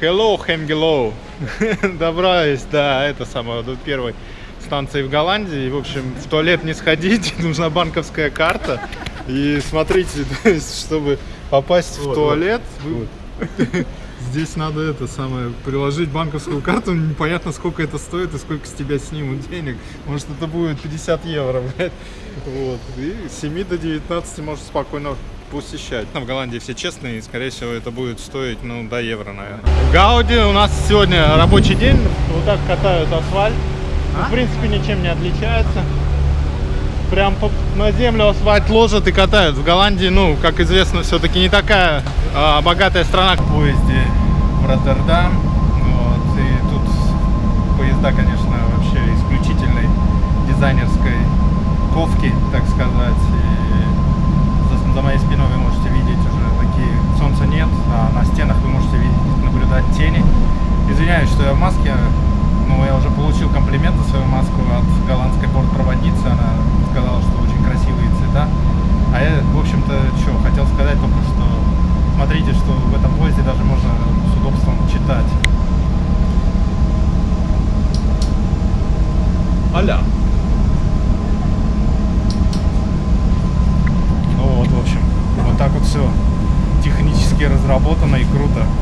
Hello, Хемгелоу. Добрались до это самое, до первой станции в Голландии. В общем, в туалет не сходить, нужна банковская карта. И смотрите, есть, чтобы попасть в Вот, туалет, вы- здесь надо это самое, приложить банковскую карту, непонятно сколько это стоит и сколько с тебя снимут денег. Может это будет 50 евро, блядь. Вот. И с 7 до 19 можешь спокойно посещать. В Голландии все честные, и скорее всего это будет стоить, ну, до евро, наверное. В Гауди у нас сегодня рабочий день, вот так катают асфальт. Ну, В принципе, ничем не отличается. Прям по- на землю асфальт ложат и катают. В Голландии, ну, как известно, все-таки не такая а, богатая страна. В поезде в Роттердам. Вот, и тут поезда, конечно, вообще исключительной дизайнерской ковки, так сказать. И за, за моей спиной вы можете видеть уже такие... Солнца нет, а на стенах вы можете видеть, наблюдать тени. Извиняюсь, что я в маске, но я уже получил комплимент за свою маску от голландской бортпроводницы. Она сказала, что очень красивые цвета. А я, в общем-то, что, хотел сказать только, что смотрите, что в этом поезде даже можно с удобством читать. Аля. Ну вот, в общем, вот так вот все технически разработано и круто.